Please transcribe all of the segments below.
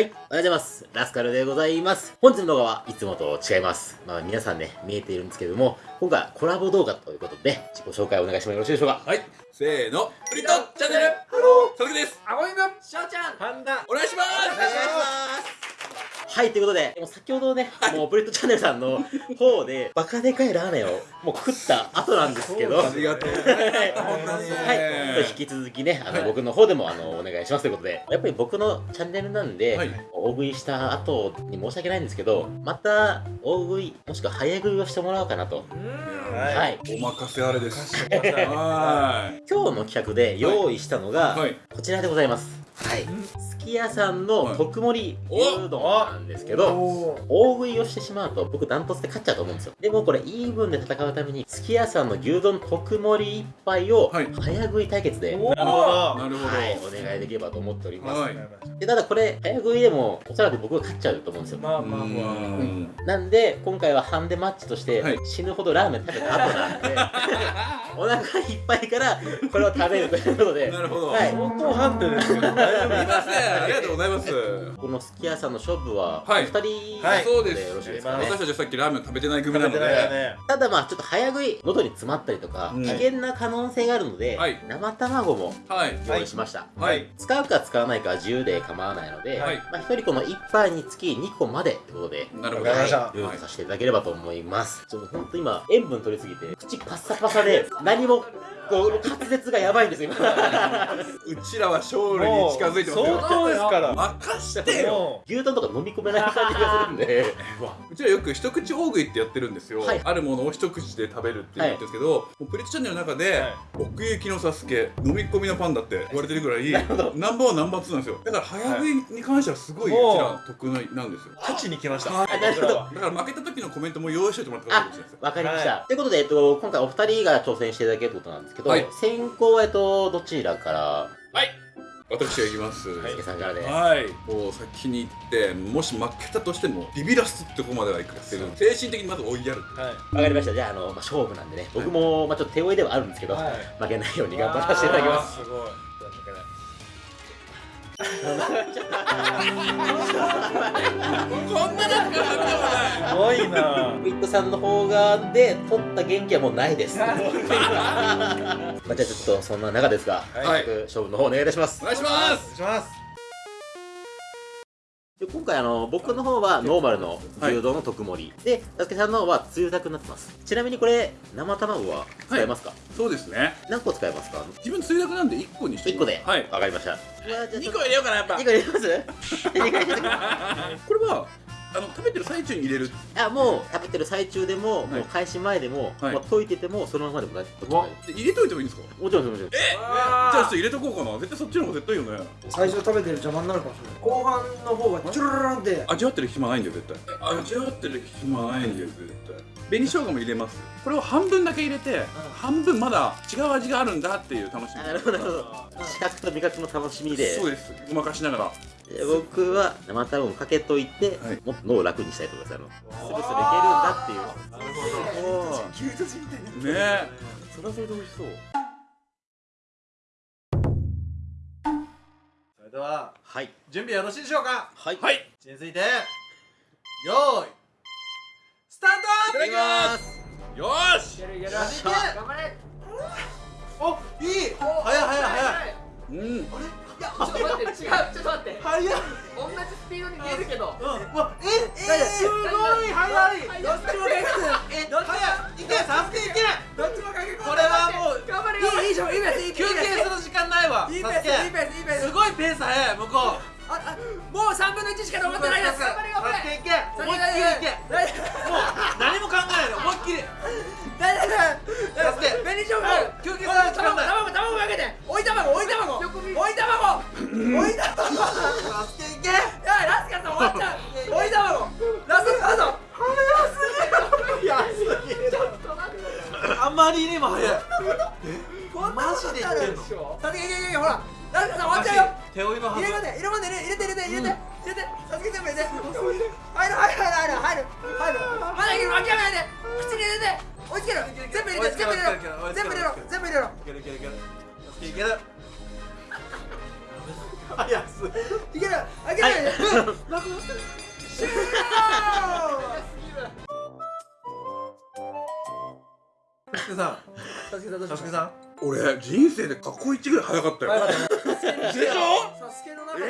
はい、おはようございます。ラスカルでございます。本日の動画はいつもと違います。まあ皆さんね、見えているんですけれども、今回はコラボ動画ということで、自己紹介をお願いしてもよろしいでしょうか？はい、せーの、プリットチャンネル。ハロー。佐々木です。あごみぶしょうちゃん。パンダ。お願いしますはい、ということで、もう先ほどね、もうブレッドチャンネルさんの方で、バカでかいラーメンをもう食った後なんですけど、ありがとう。はい、引き続きね、あの、僕の方でもあのお願いしますということで、やっぱり僕のチャンネルなんで、はい。大食いした後に申し訳ないんですけど、また大食い、もしくは早食いをしてもらおうかなと。はいはい。お任せあれです。はは今日の企画で用意したのが、いはい。こちらでございます。はい。すき家さんの特盛り牛丼なんですけど、大食いをしてしまうと僕ダントツで勝っちゃうと思うんですよ。でもこれイーブンで戦うためにすき家さんの牛丼特盛り一杯をはい。早食い対決で、おー。なるほど。なるほはい、お願いできればと思っております、はい。でただこれ早食いでもおそらく僕が勝っちゃうと思うんですよ。まあまあうまあ。ん。なんで今回はハンデマッチとしてはい。死ぬほどラーメン食べた後なんで、お腹いっぱいからこれを食べるということで。なるほど。はい。相当ハンデですけど大丈夫。すいませんありがとうございます。このすき家さんの勝負ははい。2人はい。そうですよろしいですかね、私たちはさっきラーメン食べてない組なので。ね。ただまあちょっと早食い喉に詰まったりとか、うん。危険な可能性があるので、はい。生卵もはい。用意しました、はい。使うか使わないかは自由で構わないので、はい。まあ、1人この1杯につき2個までということでなるほど。わかりましたはい、ルールさせていただければと思います。ちょっと本当今、塩分取りすぎて、口パッサパサで、何も、こう、滑舌がやばいんですよ、今。うちらは勝利に近づいてますよ。相当ですから。任してよ。も牛丼とか飲み込めない感じがするんで、うちらよく一口大食いってやってるんですよ、はい。あるものを一口で食べるって言ってるんですけど、もうプリットチャンネルの中で、はい。奥行きのサスケ飲み込みのパンダって言われてるぐらい ナンバーワンナンバーツーなんですよ。だから早食いに関してはすごいうちら得意なんですよ。う勝ちに来ました。はい。なるほど。僕らはだから負けた時のコメントも用意しておいてもらった方がいいかもしれないです。わかりました。はということで、えっと、今回お二人が挑戦していただけることなんですけど、はい。先行は、えっと、どちらから、はい。私が行きます。すけさんからで。はい、もう先に行ってもし負けたとしてもビビらすってとこまではいく。っていう。精神的にまず追いやる。はい。わかりました。じゃあ、あの、まあ、勝負なんでね、僕も、まあ、ちょっと手負いではあるんですけど、はい。負けないように頑張らせていただきます。すごいこんななんかすごい。なウィットさんの方がで取った元気はもうないです。まあじゃあちょっとそんな中ですが、はい。早速勝負の方お願いいたします。お。願いしまお願いすしますで今回あの僕の方はノーマルの牛丼の特盛り、で、たすけさんの方はつゆたくになってます。ちなみにこれ生卵は使えますか？そうですね何個使えますか？自分つゆだくなんで1個にして一個で？はいわかりました。2個入れようかなやっぱ二個入れます？二個入れます？これはあの食べてる最中に入れる。あもう食べてる最中でも、はい。もう開始前でも、はい。もう溶いててもそのままでも大丈夫。で入れといてもいいんですか？もちろんもちろん。じゃあちょっと入れとこうかな。絶対そっちの方が絶対いいよね。最初食べてる邪魔になるかもしれない。後半の方がチュルルルンって味わってる暇ないんだよ絶対味わってる暇ないんだよ絶対紅生姜も入れます。これを半分だけ入れて、半分まだ違う味があるんだっていう楽しみ。あなるほど。なるほど。視覚と味覚の楽しみで。そうです。ごまかしながら。で僕は生卵かけといて、はい。もっと脳を楽にしたいと思いますあのスルスルいけるんだっていう。なるほど。牛すじみたいにねえ。それはそれで美味しそうそれでははい。準備よろしいでしょうか？はい。はい。い位置についてよーいスタートただきます。よーし頑張れおいい。早い早い早い。うんいやちょっと待って違うちょっと待って。早い。同じスピードに見えるけど。うん。わええすごい早い。どっちもレックえ早いいけサスケいけ。どっちもかけこれはもう頑張れよいいいいじゃんいいペースいい休憩する時間ないわ。いいペーサスいいペースいいペース。すごいペース早い向こう。ああもう3分の1しか残ってないです。頑張れ。頑張れ思いっきりいけ。もう何も考えないで思いっきり。夫大丈サスケ夫紅しょうもう休憩する時間ない卵卵かけて。追い卵追い卵。追い卵。追い卵。サスケいけ。いやラスカルさん終わっちゃう。追い卵。ラスカルさん早すぎる。あまりにも早い。マジで言ってんの？さていけいけいけほら。ラスカルさん終わっちゃうよ手負いのはず。入れ込んで入れ込んで入れて入れて入れて入れて。さつけ全部入れて。入る入る入る。入る入る。まだいける諦めないで。口に入れて。追いつける全部入れて全部入れろ。全部入れろ全部入れろ。いけるいけるいける。サスケいける。早すい ける諦めないで終了サスケさんサスケさん。俺人生で過去一ぐらい早かったよ。はいでしょ？サスケの中でえ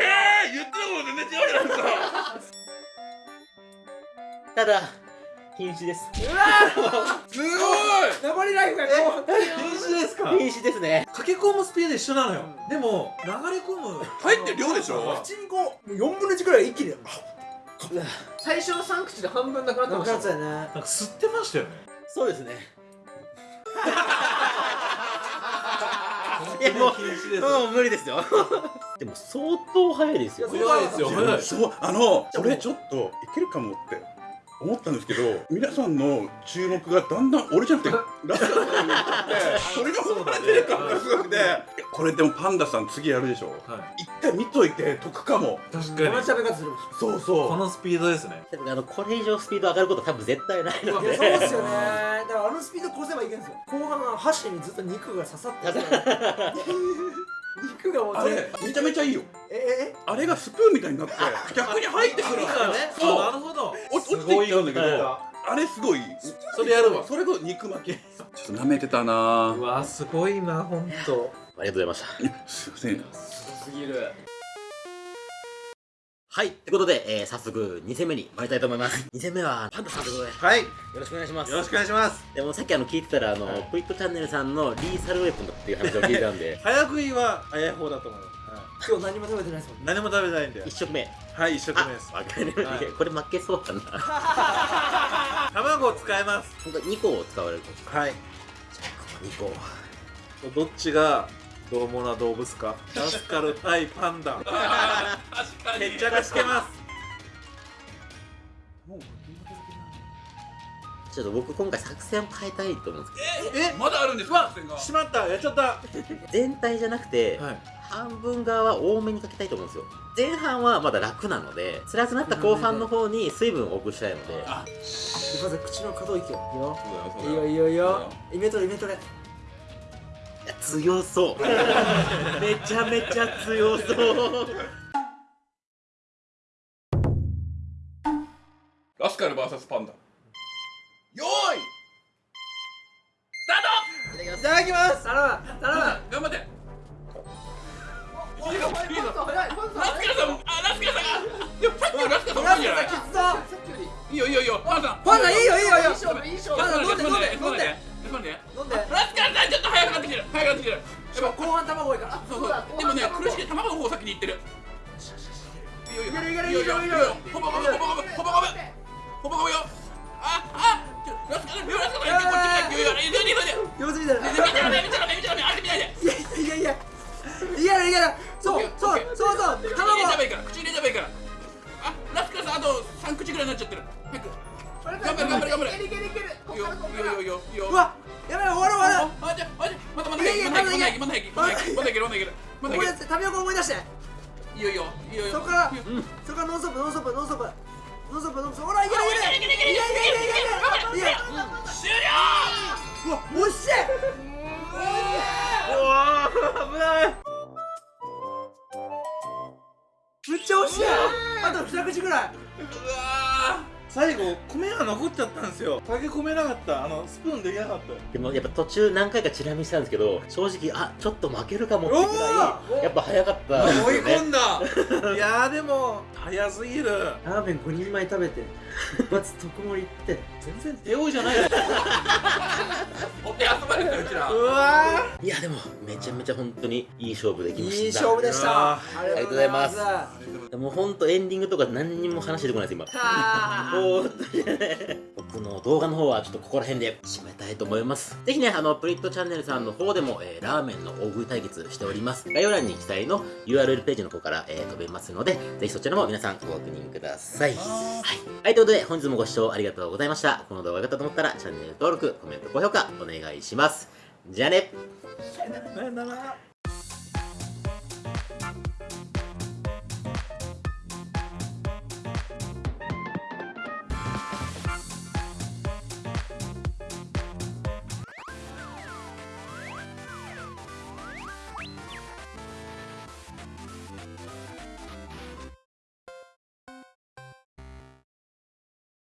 ー、言ってたこと全然違うじゃないですか。ただ瀕死です。うわすごい！残りライフがこう。瀕死ですか瀕死ですね。駆け込むスピード一緒なのよ。でも流れ込む。入ってる量でしょ？口にこうもう4分の1くらい一気に。最初の3口で半分なくなってなましたくなっちゃうね。なんか吸ってましたよね。そうですねいやもうう無理ですよ。でも相当早いですよ。早いですよ。そうあのこれちょっといけるかもって思ったんですけど皆さんの注目がだんだん俺じゃなくてラスカルさんに行っちゃってそれが生まれてる感がすごくてこれでもパンダさん次やるでしょ。は一回見といて得かも。い確同かに。じ食べ方するそうそう。このスピードですね。あのこれ以上スピード上がること多分絶対ないのいやでそうですよね。だからあのスピード越せばいけんですよ。後半は箸にずっと肉が刺さってる 肉がもうあれめちゃめちゃいいよ。ええあれがスプーンみたいになって逆に入ってくるいいからね。そう。あなるほどすごいどあれすごい。それやるわ。それこそ肉巻き。ちょっと舐めてたな。うわすごいな本当。ありがとうございました。すいません。すぎるはいってことで、えー、早速2戦目に参りたいと思います。2戦目はパンダさんということでよはい。よろしくお願いします。ろしくお願いします。でもさっきあの聞いてたらあの、はい。プイットチャンネルさんのリーサルウェポンだっていう話を聞いたんで。早食いは早い方だと思う、はい。今日何も食べてないですもんね。何も食べないんで。1食目。はい一生懸あ命です。わかる、はい。これ負けそうだな。卵を使います。本当2個を使われるとはい。2個どっちが獰猛な動物か。ラスカル対パンダ。確か決着つけます。ちょっと僕今回作戦を変えたいと思うんですえまだあるんですかしまった。やっちゃった。はけど全体じゃなくて、い。半分側は多めにかけたいと思うんですよ。前半はまだ楽なので辛くなった後半の方に水分を多くしたいので。あまず口の可動域をよ。いいよいいよいいよ。イメトレイメトレ強そう。めちゃめちゃ強そう。ラスカル VS パンダ。よーい。スタート。いただきます。頼む頼む頑張って。ラスカルさんあラスカルさんが。いやさっきのラスカルさんラスいいんじゃない？カルさんきつそう。さっきよりいいよいいよいいよ。パンダ。パンダいいよいいよいいよ卵多いから。そうそう。でもね苦しい卵の方先に行ってる。いけるいけるいけるいけるいいよいいよ。いいよいいよ。そこからそこからノンストップノンストップノンストップ。ノンストップノンストップ。ほらいけるいけるいけるいけるいけるいけるいける終了。うわおっしうわー。危ない。めっちゃ惜しい。あと二口ぐらい。うわ最後米が残っちゃったんですよ。駆け込めなかった。あのスプーンできなかった。でもやっぱ途中何回かチラ見したんですけど正直あちょっと負けるかもってぐらいやっぱ早かったです追い込んだ。いやーでも早すぎる。ラーメン5人前食べて一発特盛りって全然手負いじゃないちゃめちゃ本当にいい勝負できました。いい勝負でした。ありがとうございます。もう本当エンディングとか何にも話出てこないです今。僕の動画の方はちょっとここら辺で締めたいと思います。ぜひねあのプリットチャンネルさんの方でも、えーラーメンの大食い対決しております。概要欄に記載の URL ページの方から、えー飛べますのでぜひそちらも皆さんご確認ください。はい、はい、ということで本日もご視聴ありがとうございました。この動画が良かったと思ったらチャンネル登録コメント高評価お願いしますじゃあね。さよなら。